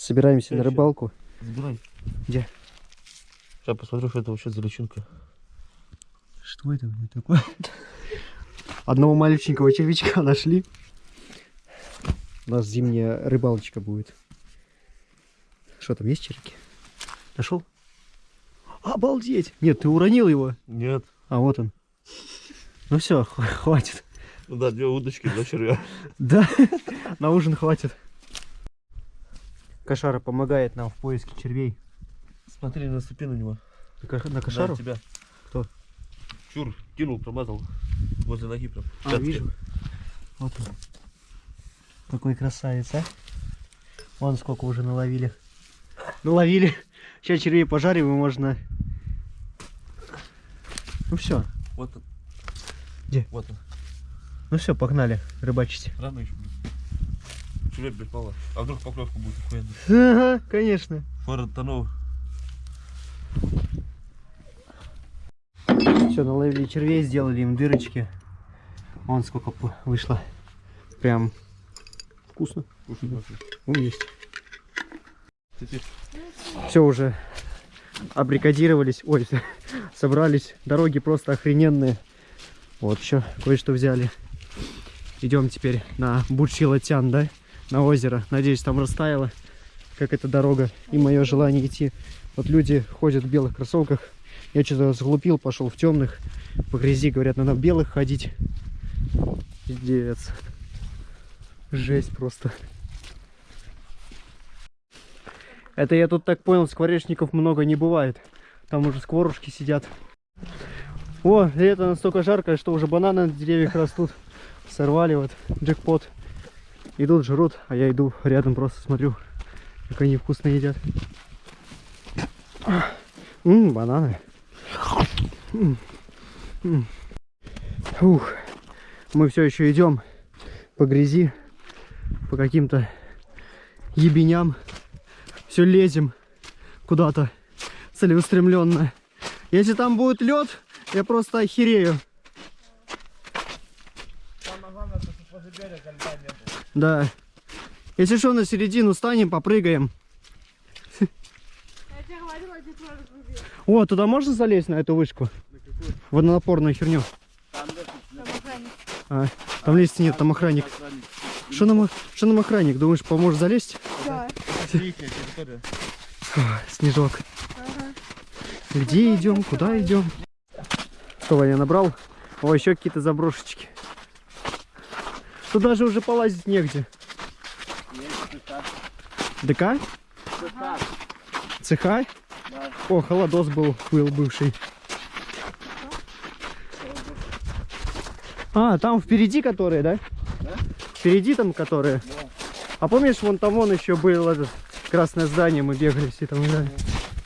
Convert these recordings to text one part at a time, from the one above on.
Собираемся на рыбалку. Забирай. Где? Сейчас посмотрю, что это вообще за личинка. Что это блин, такое? Одного маленького червячка нашли. У нас зимняя рыбалочка будет. Что там, есть червяки? Нашел? Обалдеть! Нет, ты уронил его. Нет. А вот он. Ну все, хватит. Ну да, две удочки, два червя. Да, на ужин хватит. Кошара помогает нам в поиске червей. Смотри, наступи на него. На ко- На кошару? тебя. Кто? Чур, кинул, промазал. Возле ноги прям. А, Пятки. вижу. Вот он. Какой красавец, а? Вон сколько уже наловили. Наловили. Сейчас червей пожарим и можно... Ну все. Вот он. Где? Вот он. Ну все, погнали рыбачить. Рано еще Червя, блядь, мало. А вдруг поклевка будет охуенная. Ага, конечно. Фора тонул. Все, наловили червей, сделали им дырочки. Вон сколько вышло. Прям вкусно. Кушай. Ну, есть. Все уже абрикодировались, ой, собрались. Дороги просто охрененные. Вот еще кое-что взяли. Идем теперь на Бучилатян, да? На озеро. Надеюсь, там растаяло, как эта дорога. И мое желание идти. Вот люди ходят в белых кроссовках. Я что-то сглупил, пошел в темных. По грязи, говорят, надо в белых ходить. Пиздец. Жесть просто. Это я тут так понял, скворечников много не бывает. Там уже скворушки сидят. О, лето настолько жаркое, что уже бананы на деревьях растут. Сорвали вот, джекпот. Идут, жрут, а я иду рядом просто смотрю, как они вкусно едят. Ммм, бананы. М. Ух, мы все еще идем по грязи, по каким-то ебеням все лезем куда-то целеустремленно. Если там будет лед, я просто охерею. Да. Если что, на середину станем, попрыгаем. Я. О, туда можно залезть на эту вышку? Водонапорную херню. Там охранник. А, там лезть нет, там охранник. Что нам, что нам охранник? Думаешь, поможет залезть? Да. снежок. Ага. Где идем? Куда идем? Что, Ваня набрал? О, еще какие-то заброшечки. Тут даже уже полазить негде. ДК? ЦХ? О, холодос был, был бывший. А, там впереди которые, да? Впереди там которые? А помнишь, вон там вон еще был этот красное здание, мы бегали все там, да?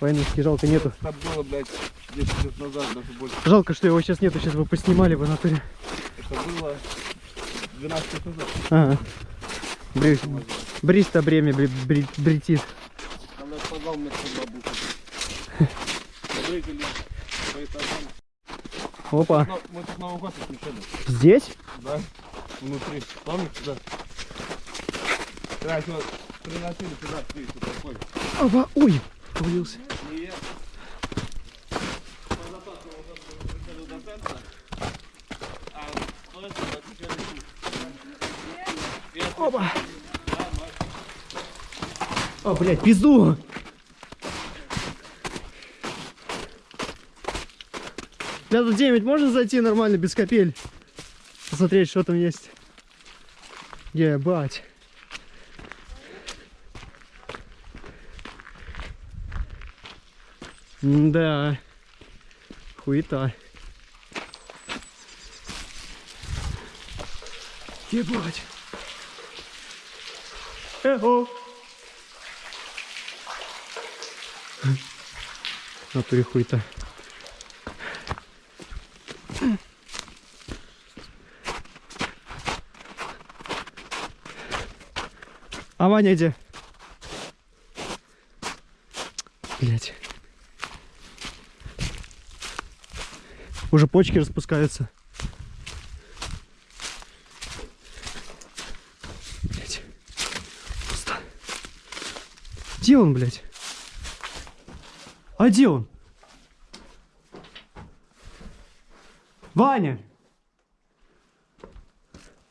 Войнушки жалко нету. Там было, блядь, 10 лет назад, даже больше. Жалко, что его сейчас нету, сейчас бы поснимали в натуре. Это было 12 лет бремя бри... бри- бретит. Там наш подвал мы с бабушкой. Прыгали по этажам. Опа. Мы тут Новый год отмечали. Здесь? Да? Внутри. Помнишь, да? Да, что приносили туда, ты такой. Опа. Ой, повалился. И я... По запасу вот это вот приходил до центра. А то это отмечали тут. И это- Опа. О, блядь, пизду. Тут 9 можно зайти нормально, без капель? Посмотреть, что там есть. Ебать. Да. Хуета. Ебать. Эхо. Натуре хуй-то. А Ваня где? Блять. Уже почки распускаются. Где он, блядь? А где он? Ваня!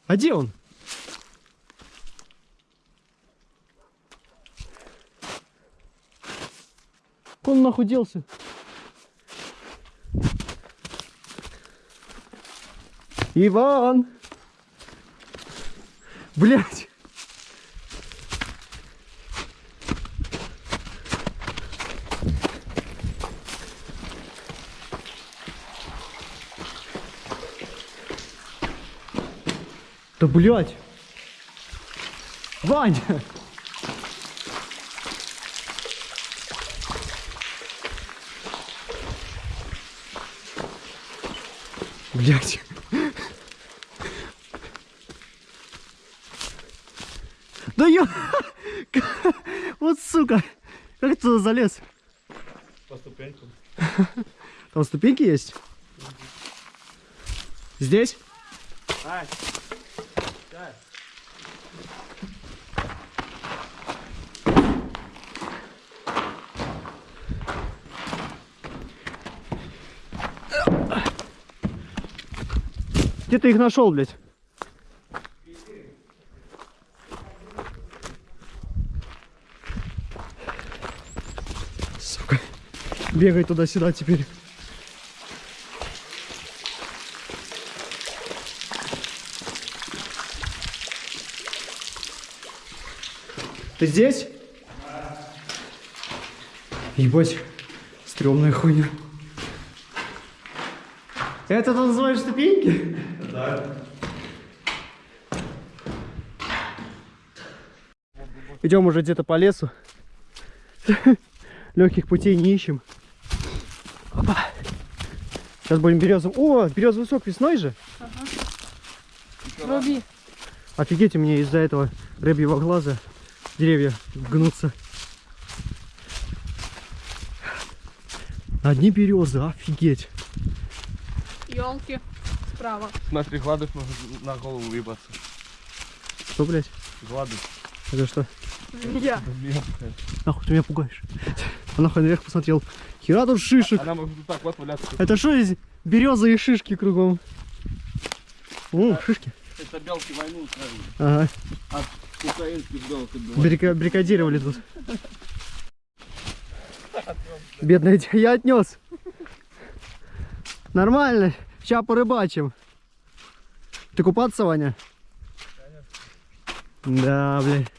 А где он? Он нахуй делся? Иван! Блять! Да блять! Ваня! Блять! Да ё... Вот сука! Как ты туда залез? По ступенькам. Там ступеньки есть? Здесь? Ай! Где ты их нашел, блядь? Сука. Бегай туда-сюда теперь. Ты здесь? Ебать, стрёмная хуйня. Это ты называешь ступеньки? Да. Идем уже где-то по лесу. Легких путей не ищем. Опа. Сейчас будем березовым. О, березовый сок весной же. Руби. Офигеть, у меня из-за этого рыбьего глаза деревья гнутся. Одни березы, офигеть. Елки справа. Смотри, гладыш может на голову выебаться. Что, блядь? Гладыш. Это что? Змея. Мелкая. Нахуй ты меня пугаешь? А нахуй наверх посмотрел. Хера тут шишек. Она может вот так вот валяться. Это что здесь? Березы и шишки кругом. О, шишки. Это белки войну устраивали. Ага. От украинских белок. Брика- брикадировали тут. Бедная я отнес. Нормально. Сейчас порыбачим. Ты купаться, Ваня? Да, блядь.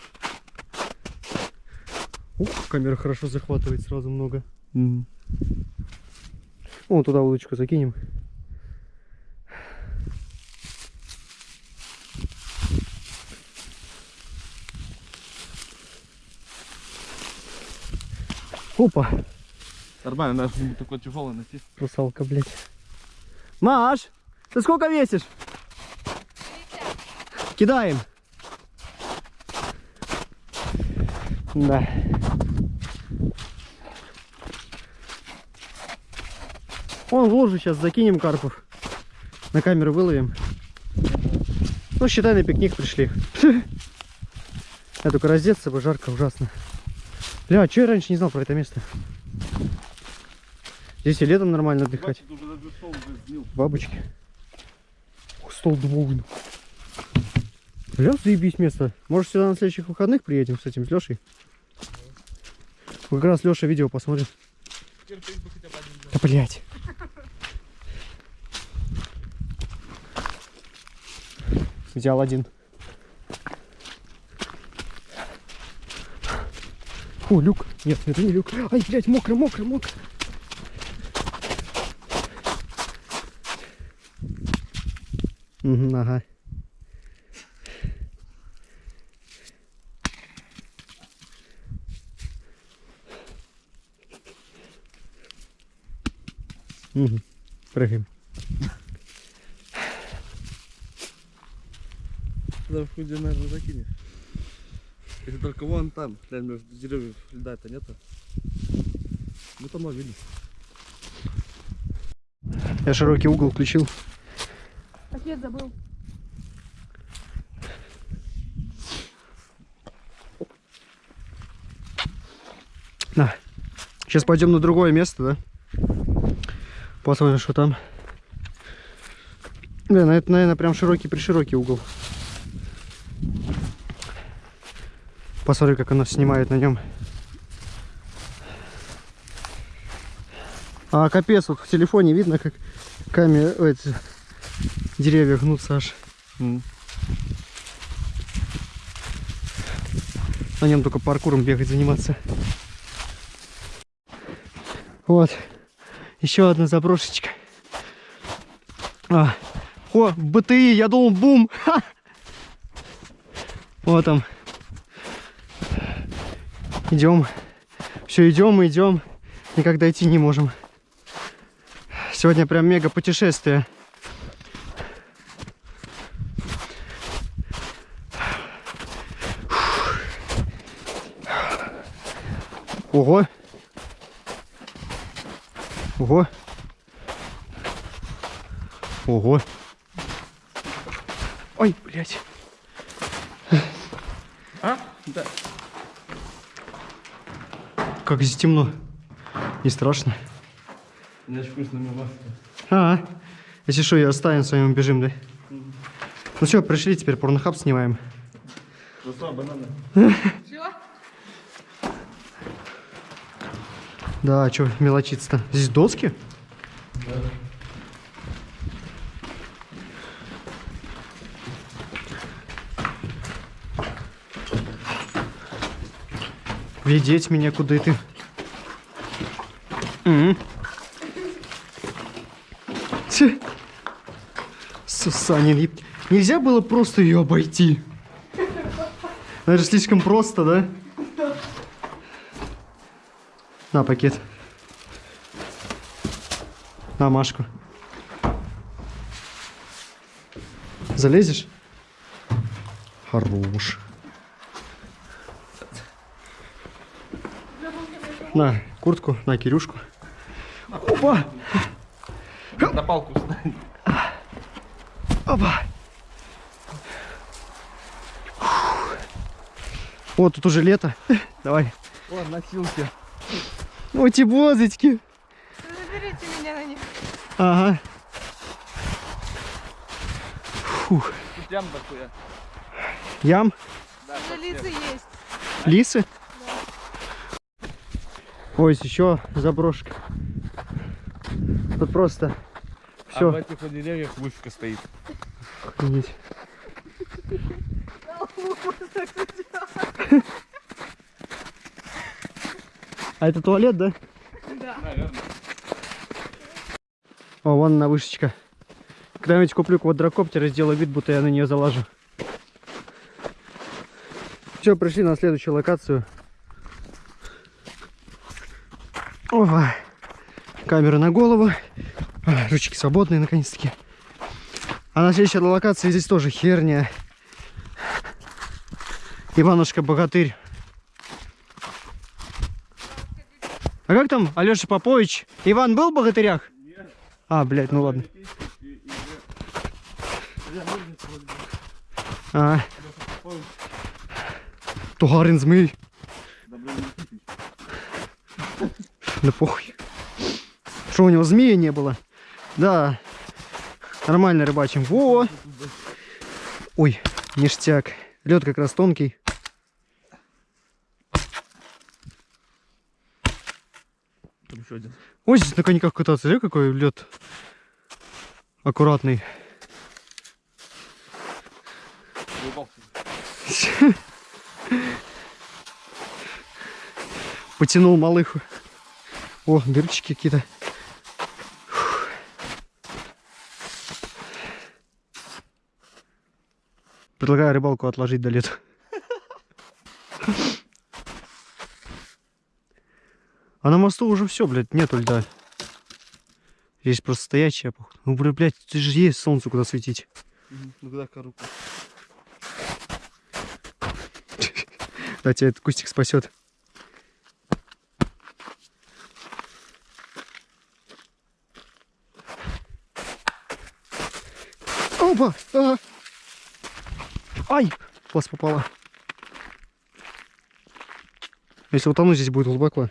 Ух, камера хорошо захватывает, сразу много. М. Вон туда удочку закинем. Опа. Нормально, надо что-нибудь такое тяжелое найти. Русалка, блядь. Маш, ты сколько весишь? Кидаем. Да. Вон в лужу сейчас закинем карпов. На камеру выловим. Ну, считай, на пикник пришли. Я только раздеться бы, жарко ужасно. Бля, что я раньше не знал про это место? Здесь и летом нормально отдыхать. Бачит, уже даже стол уже сгнил. Бабочки. Ух, стол дубовый. Бля, заебись место. Может сюда на следующих выходных приедем с этим, с Лешей? Как раз Леша видео посмотрит. Да блять. Взял один. О, люк. Нет, это не люк. Ай, блядь, мокро, мокро, мокро. Угу, ага. Угу. Прыгаем. Туда в худе, наверное, закинешь. Если только вон там, глянь, между деревьев льда-то нету. Мы там ловили. Я широкий угол включил. Пакет забыл. На. Сейчас пойдем на другое место, да? Посмотрим, что там. Блин, это, наверное, прям широкий-приширокий угол. Посмотри, как оно снимает на нем. А капец, вот в телефоне видно, как камера, деревья гнутся аж. М. На нем только паркуром бегать заниматься. Вот. Еще одна заброшечка. А. О, БТИ, я думал бум. Ха! Вот там. Идем. Все, идем, идем. Никак дойти не можем. Сегодня прям мега путешествие. Ого. Ого. Ого. Ой, блядь. А? Да. Как здесь темно. Не страшно. У меня вкусная маска. А, если что, я оставим с вами бежим, да? Ну все, пришли, теперь порнохаб снимаем. Просто бананы. Да, что мелочиться-то? Здесь доски? Ведеть меня куда ты? Тьфу. Сусанин, нельзя было просто ее обойти? Это же слишком просто, да? На пакет. На Машку. Залезешь? Хорош. На куртку, на Кирюшку. Опа! На палку встань. Опа! Вот тут уже лето. Давай. О, носилки. Ой, тибозочки. Заберите меня на них. Ага. Фух. Тут ям такое. Ям? Да, Уже лица есть. Лисы? Ой, еще заброшка. Тут просто А в все. этих деревьях вышка стоит. Охренеть. А это туалет, да? Да. Наверное. О, вон она вышечка. Когда-нибудь куплю квадрокоптер и сделаю вид, будто я на нее залажу. Все, пришли на следующую локацию. Ова. Камера на голову. Ручки свободные, наконец-таки. А на следующей локации здесь тоже херня. Иванушка-богатырь. А как там Алеша Попович? Иван был в богатырях? А, блядь, ну ладно. А. Тугарин змей. Да похуй. Что у него змея не было? Да. Нормально рыбачим. Во! Ой, ништяк. Лед как раз тонкий. Там еще один. Ой, здесь на коньках кататься. Смотри, какой лед аккуратный. Потянул малыху. О, дырочки какие-то. Предлагаю рыбалку отложить до лета. А на мосту уже все, блядь, нету льда. Здесь просто стоячая, походу. Ну, бля, блядь, ты же есть солнце куда светить. Ну куда коробку? Да, тебя этот кустик спасет. Опа! А! Ай! Вас попала. Если утону, здесь будет глубоко.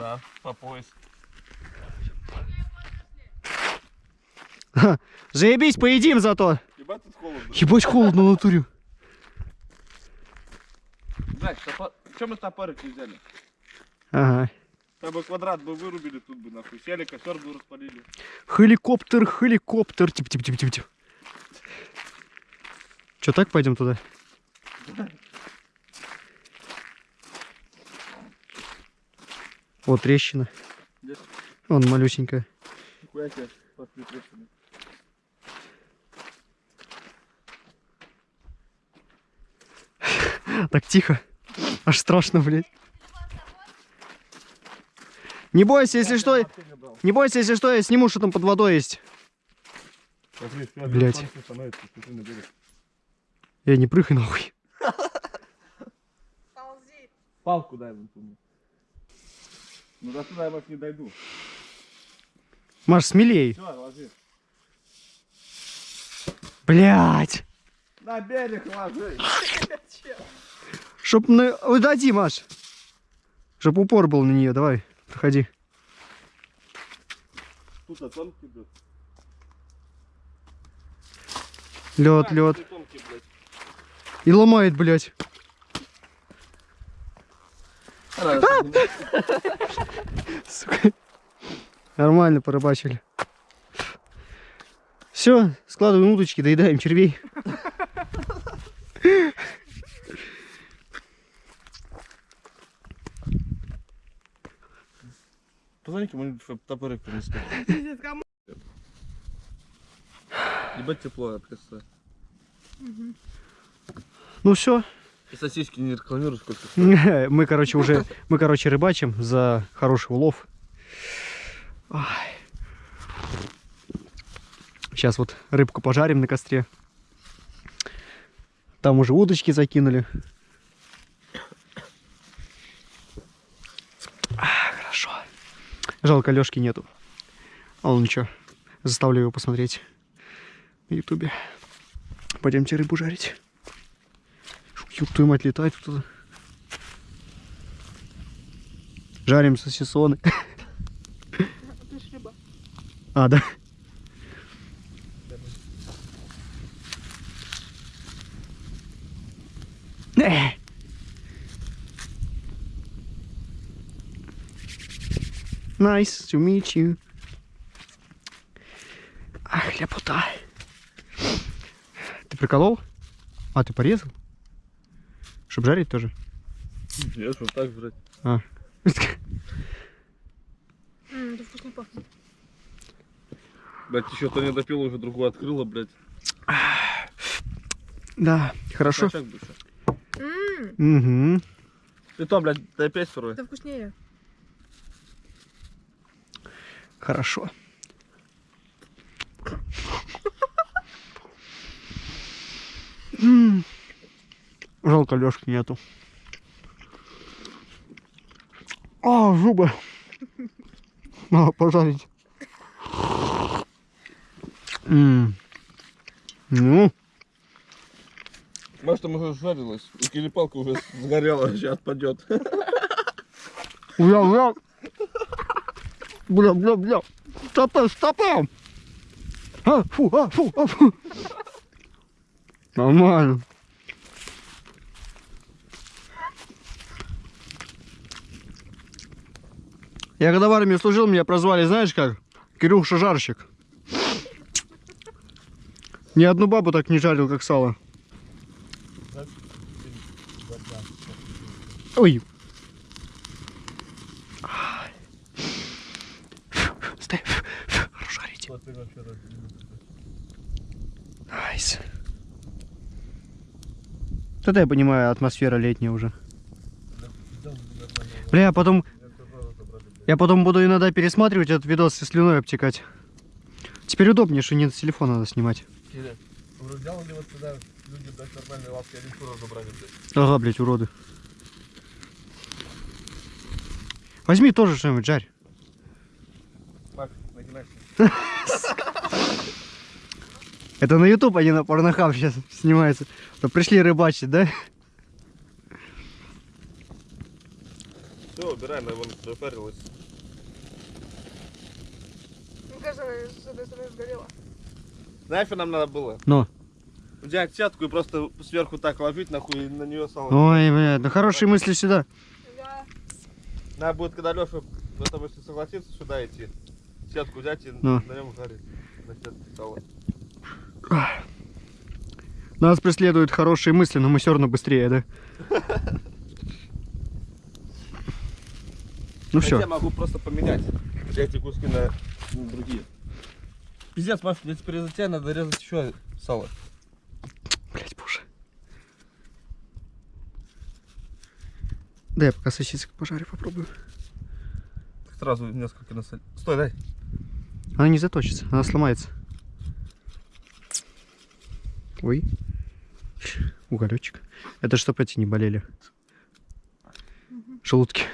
Да, по пояс. Заебись, поедим зато. Ебать тут холодно. Ебать холодно в натуре. Блядь, топор... Че мы топорик не взяли? Ага. Там бы квадрат бы вырубили, тут бы нахуй. Сели, костер бы распалили. Хеликоптер, хеликоптер. Тип, тип, тип, тип, тип. Че, так пойдем туда? Вот трещина. Где? Вон малюсенькая. Так тихо. Аж страшно, блядь. Не бойся, если что, не бойся, если что, я сниму, что там под водой есть. Блядь. берег. Я не прыгай нахуй. Палку дай мне. Ну до туда я, может, не дойду. Маш, смелей. Все, ложи. Блять. На берег ложи. Чтоб на... Уйди, Маш. Чтоб упор был на нее, давай, проходи. Тут оценки идут. Лед, А, лед. блядь. И ломает, блять. Сука. Нормально порыбачили. Все, складываем удочки, доедаем червей. Позвони кому-нибудь, чтобы топорик принесли. Ебать тепло, я представляю. Ну все, И сосиски не рекламируй, сколько мы, короче, уже, мы, короче, рыбачим за хороший улов. Сейчас вот рыбку пожарим на костре. Там уже удочки закинули. А, хорошо. Жалко, Лешки нету. А он ничего, заставлю его посмотреть на ютубе. Пойдемте рыбу жарить. Ёб твою мать, летает кто-то. Жарим сосисоны. А, да. Nice to meet you. Ах, ляпота. Ты приколол? А, ты порезал? Чтоб жарить тоже? Нет, вот так жрать. А. Ммм, это вкусно пахнет. Блять, еще то не допил, уже другую открыла, блядь. Да, хорошо. Ммм, Угу. Ты то, блядь, дай опять второй. это вкуснее. Хорошо. М. Жалко, Лешки нету. А, зубы. Надо пожарить. М. Ну, Может, там уже жарилась. И келепалка уже сгорела, сейчас отпадет. бля, бля. Бля, бля, бля. Стопэ, стопэ. А, фу, а, фу, а, фу. Нормально. Я когда в армии служил, меня прозвали, знаешь как? Кирюша жарщик. Ни одну бабу так не жарил, как сало. Ой. Стой. Хорошо горите. Nice. Это я понимаю, атмосфера летняя уже. Бля, я потом... Я потом буду иногда пересматривать этот видос и слюной обтекать. Теперь удобнее, что не с телефона надо снимать. Сделали вот сюда люди дать нормальные лапки, они фуру забрали, блядь. Ага, блядь, уроды. Возьми тоже что-нибудь, жарь. Нагинайся. Это на YouTube, а не на порнохаб сейчас снимается. То пришли рыбачить, да? Все, убираем, вон запарилась. Она с этой стороны сгорела. Нафиг нам надо было? Но. Взять сетку и просто сверху так ложить, нахуй, и на нее сало. Ой, бля, да хорошие мысли сюда. Да. Надо будет, когда Леша, этом, если согласится, сюда идти, сетку взять и Ну. на нем жарить. На сетке сало. Нас преследуют хорошие мысли, но мы все равно быстрее, да? Ну все. могу просто поменять эти куски на, на другие. Пиздец, Маш, мне теперь из-за тебя надо резать еще сало. Блять, боже. Да я пока сосисок пожарю, попробую. Сразу несколько насоль. Стой, дай. Она не заточится, она сломается. Ой. Уголечек. Это чтоб эти не болели. Желудки.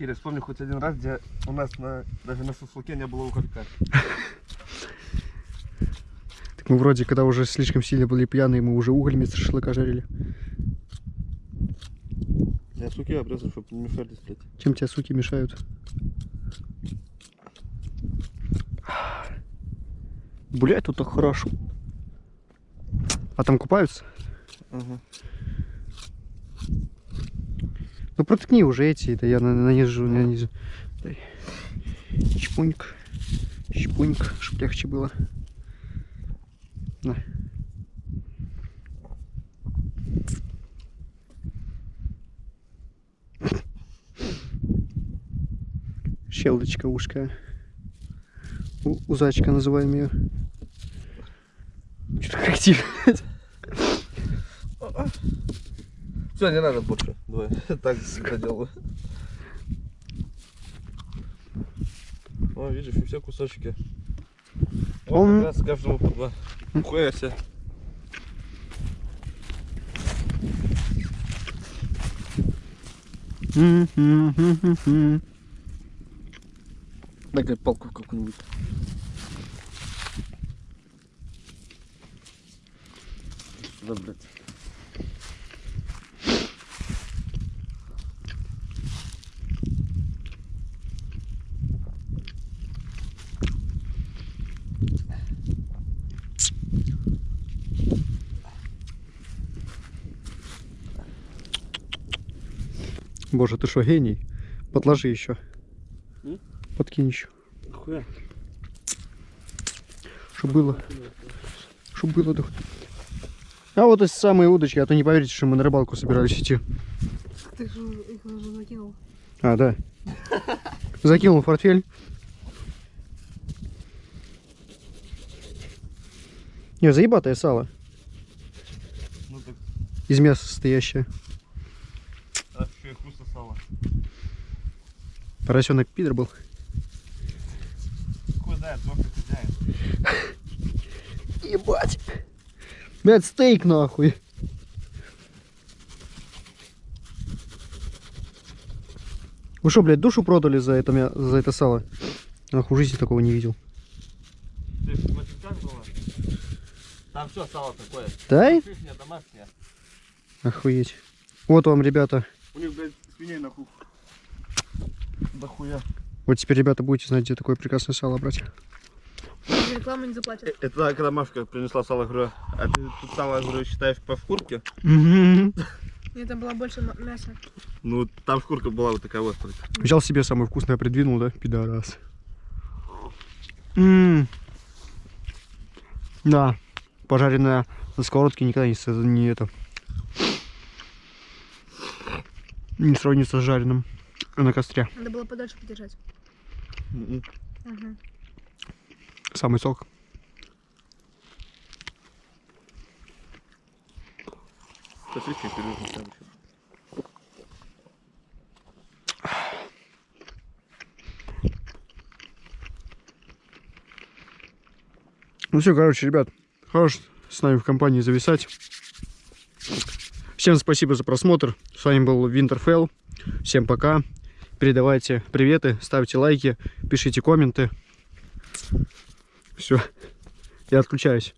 Киря, вспомни хоть один раз, где у нас на, даже на шашлыке не было уголька. Так мы вроде, когда уже слишком сильно были пьяные, мы уже уголь вместо шашлыка жарили. Я суки обрезал, чтобы не мешались, блядь. Чем тебе суки мешают? Блять, тут так хорошо. А там купаются? Ага. Ну проткни уже эти, это я на- нанизу, нанизу. Дай. Чпуньк. Чпуньк, чтоб легче было. На. Щелдочка ушка. У, узачка называем ее. Что-то коллектив. Все, не надо больше. Давай, так всегда делаю. О, видишь, и все кусочки. Он- как раз каждому по два. Хуя себе. Дай палку какую-нибудь. Сюда, блядь. Боже, ты что, гений? Подложи еще. М? Подкинь еще. Хуя. Чтоб было. Чтоб было. да. А вот эти самые удочки, а то не поверите, что мы на рыбалку собирались идти. Ты же их уже закинул. А, да. Закинул в портфель. Не, заебатое сало. Ну так, Из мяса состоящее. а еще и вкусно сало. Поросенок пидор был. Хозяин. Ебать. Блядь, стейк нахуй. Вы что, блядь, душу продали за это, мя- за это сало? Нахуй, в жизни такого не видел. Ты? Там все сало такое. Да? Домашняя. Охуеть. Вот вам, ребята. У них, блядь, свиней нахуй. Да хуя. Вот теперь, ребята, будете знать, где такое прекрасное сало брать. Рекламу не заплатят. Это когда Машка принесла сало, говорю, а ты тут сало, говорю, считаешь по шкурке? Нет, там было больше мяса. Ну, там шкурка была вот такая вот. Взял себе самое вкусное, придвинул, да? Пидорас. М. Да. Пожаренная на сковородке никогда не, не это... Не сравнится с жареным на костре. Надо было подольше подержать. М-м. Угу. Самый сок. Сосиски пережу следующий. Ну все, короче, ребят, хорош с нами в компании зависать. Всем спасибо за просмотр. С вами был Винтерфелл. Всем пока. Передавайте приветы, ставьте лайки, пишите комменты. Все, я отключаюсь.